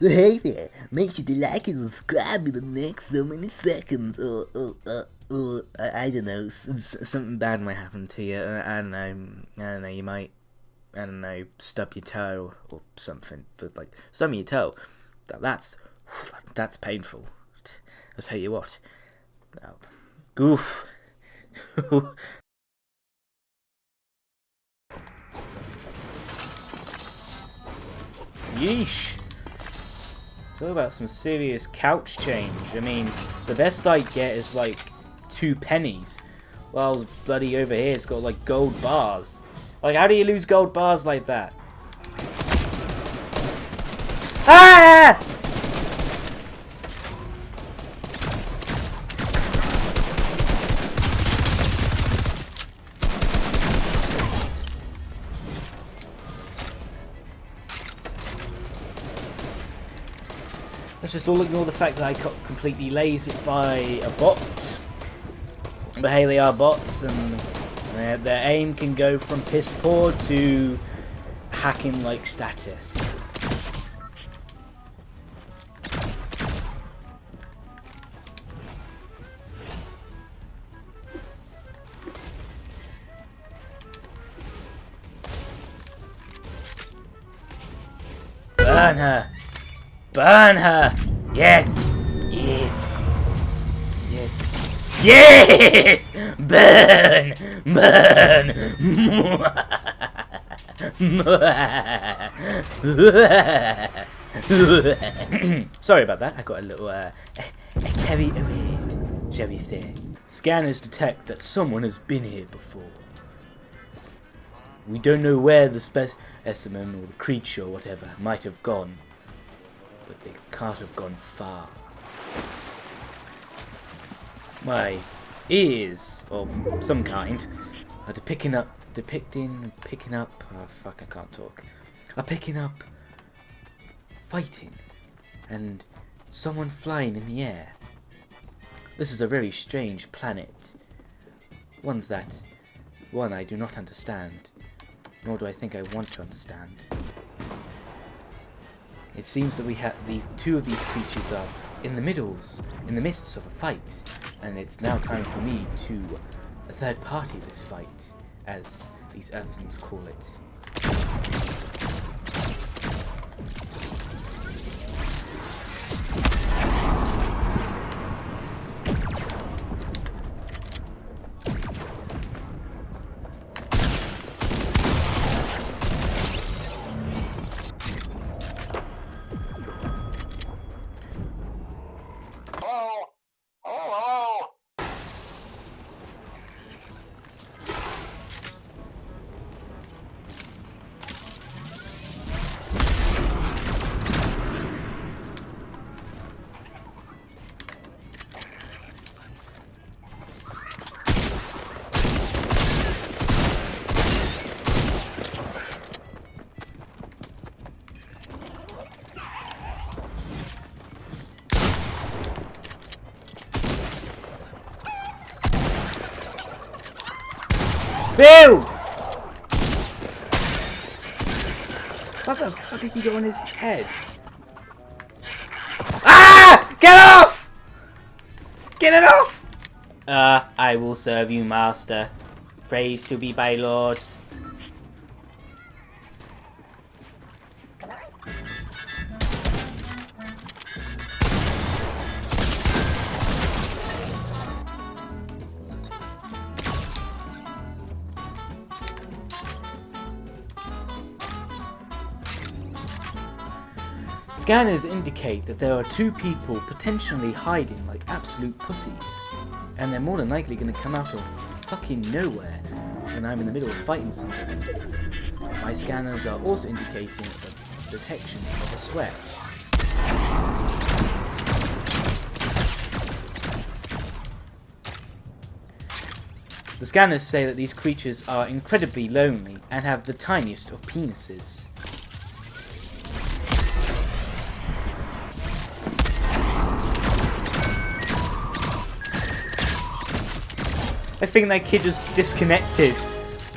Hey there, make sure to like and subscribe in the next so many seconds, or, or, or, or I, I don't know, something bad might happen to you, uh, I don't know, I don't know, you might, I don't know, stub your toe, or something, like, stub your toe, that, that's, that's painful, I'll tell you what, goof, yeesh. It's all about some serious couch change. I mean, the best I get is like two pennies. While bloody over here it's got like gold bars. Like, how do you lose gold bars like that? Ah! Let's just all ignore the fact that I got completely lasered by a bot. But hey, they are bots, and their, their aim can go from piss poor to hacking like status. Burn her! Burn her! Yes! Yes! Yes! Yes! Burn! Burn! Sorry about that. I got a little uh, a carry away, shall we say. Scanners detect that someone has been here before. We don't know where the specimen or the creature or whatever might have gone, but they can't have gone far. My ears of some kind are depicting up, depicting, picking up. Oh fuck! I can't talk. Are picking up fighting and someone flying in the air. This is a very strange planet. One's that one I do not understand, nor do I think I want to understand. It seems that we have these two of these creatures are in the middles, in the midst of a fight, and it's now time for me to a third party this fight, as these Earthlings call it. Build! What the fuck is he got on his head? Ah! Get off! Get it off! Uh, I will serve you, master. Praise to be by Lord. Scanners indicate that there are two people potentially hiding like absolute pussies. And they're more than likely going to come out of fucking nowhere when I'm in the middle of fighting somebody. My scanners are also indicating the detection of a sweat. The scanners say that these creatures are incredibly lonely and have the tiniest of penises. I think that kid was disconnected.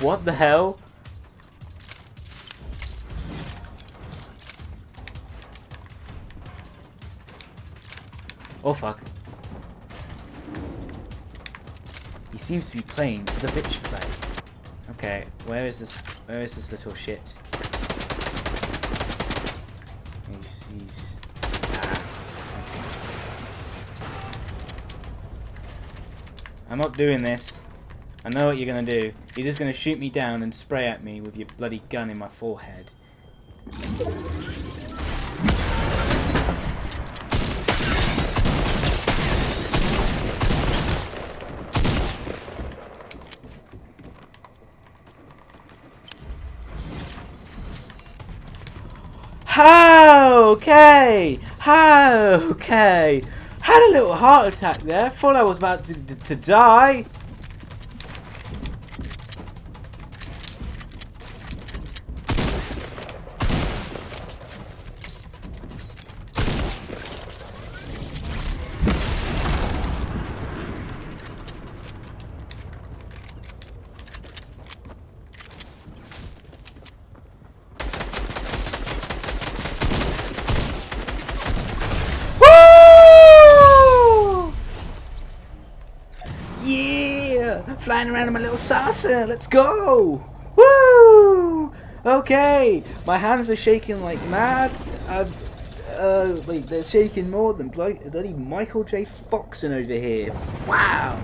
What the hell? Oh fuck. He seems to be playing the bitch play. Okay, where is this where is this little shit? He's, he's ah, I see. I'm not doing this. I know what you're gonna do. You're just gonna shoot me down and spray at me with your bloody gun in my forehead. Okay, okay. Had a little heart attack there. Thought I was about to, to, to die. Woo! Yeah! Flying around in my little saucer. Let's go! Woo! Okay, my hands are shaking like mad. Uh, uh, they're shaking more than bloody Michael J. Fox on over here. Wow!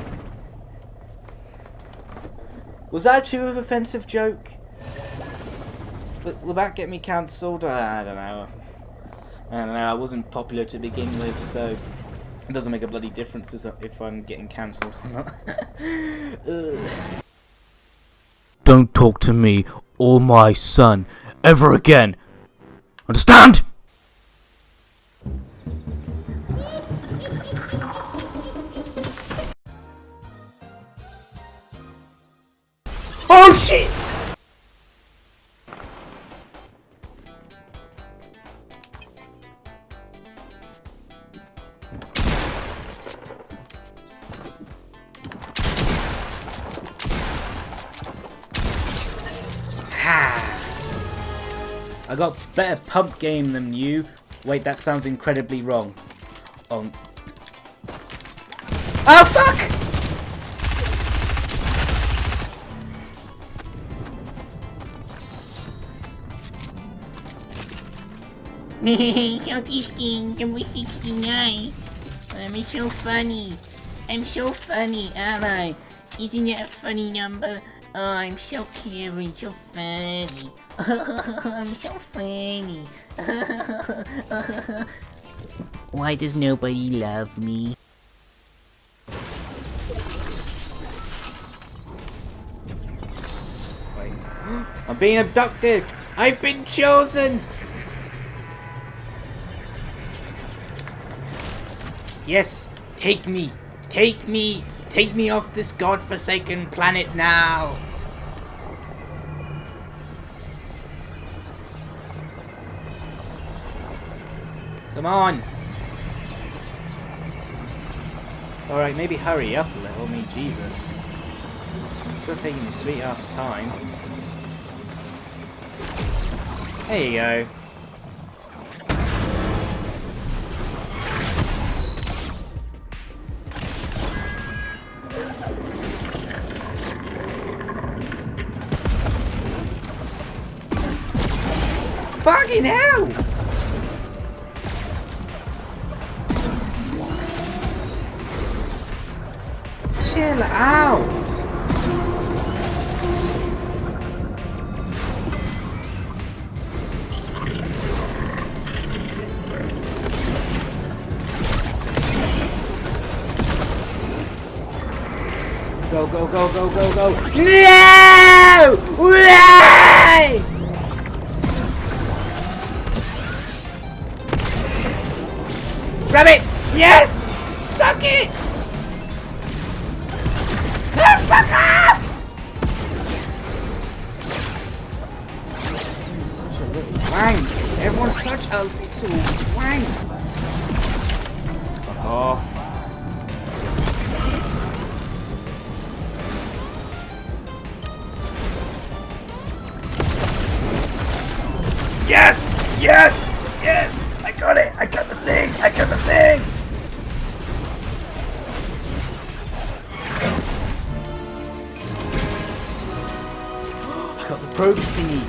Was that too of offensive joke? Will, will that get me cancelled? I don't know. I don't know, I wasn't popular to begin with, so it doesn't make a bloody difference if I'm getting cancelled or not. Don't talk to me or my son ever again. Understand? oh shit! Got better pump game than you. Wait, that sounds incredibly wrong. Um. Oh fuck! Southeast King, number 69. I'm so funny. I'm so funny, aren't I? Isn't that a funny number? Oh, I'm so clever and so funny. I'm so funny. Why does nobody love me? I'm being abducted! I've been chosen! Yes, take me! Take me! Take me off this godforsaken planet now! Come on! Alright, maybe hurry up a little, mean Jesus. Still taking your sweet ass time. There you go. Fucking hell! Chill out! Go, go, go, go, go, go. No! Why? Grab it! Yes! Suck it! No, fuck off! You're such a little wank. Everyone's such a little wank. Fuck off. Oh. Yes! Yes! Yes! I got it! I got the thing! I got the thing! Probe thingy.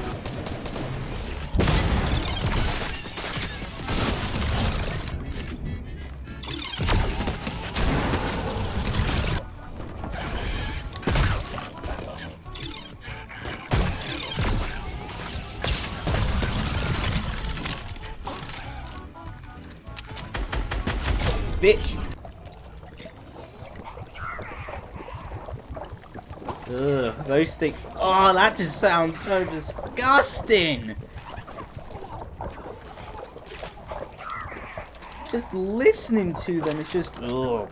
Bitch. Ugh, those things. Oh, that just sounds so disgusting. Just listening to them, it's just. Ugh.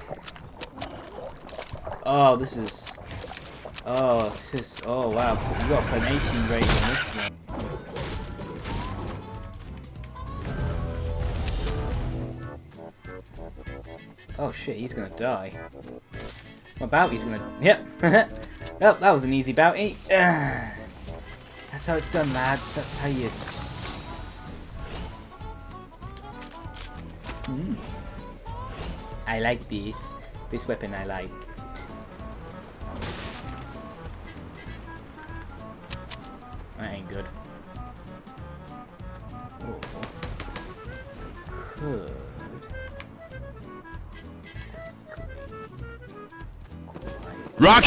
Oh, this is. Oh, this is. Oh, wow. You got an 18 rating on this one. Oh shit, he's gonna die. My bounty's gonna... Yep. well, that was an easy bounty. That's how it's done, lads. That's how you... Mm. I like this. This weapon I like.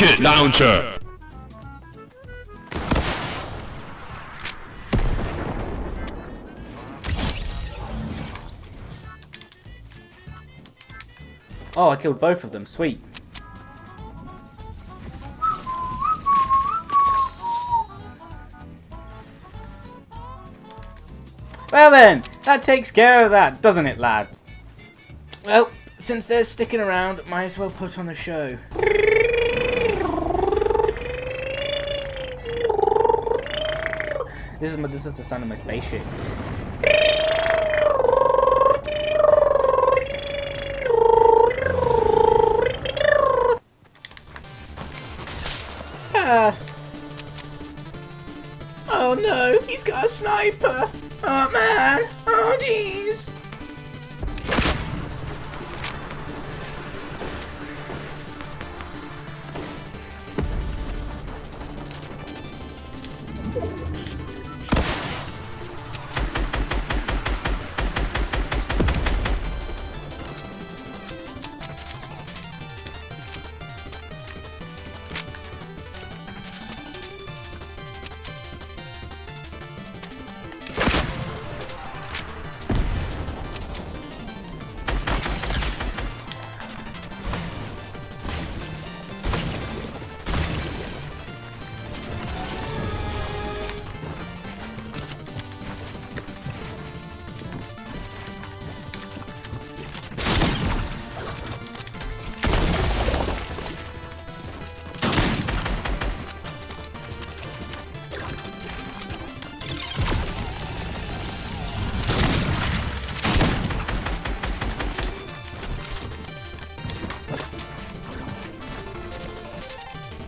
Rocket launcher. Oh, I killed both of them. Sweet. Well then, that takes care of that, doesn't it, lads? Well, since they're sticking around, might as well put on a show. This is my, this is the sound of my spaceship. Ah. Oh no, he's got a sniper! Oh man! Oh jeez!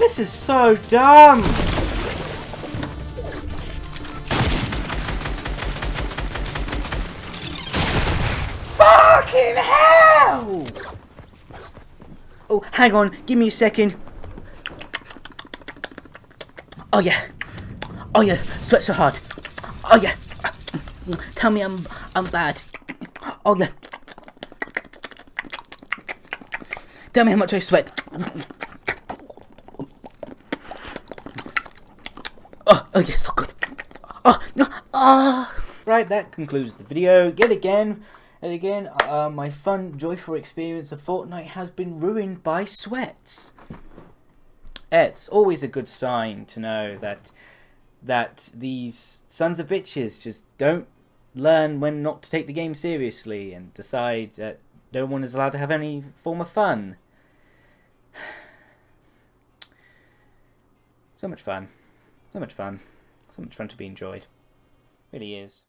This is so dumb! Fucking hell! Oh, hang on, give me a second. Oh yeah. Oh yeah, sweat so hard. Oh yeah. Tell me I'm I'm bad. Oh yeah. Tell me how much I sweat. Oh, oh so good. Oh, no, ah. Right, that concludes the video. Yet again, and again, uh, my fun, joyful experience of Fortnite has been ruined by sweats. It's always a good sign to know that that these sons of bitches just don't learn when not to take the game seriously and decide that no one is allowed to have any form of fun. So much fun. So much fun. So much fun to be enjoyed. Really is.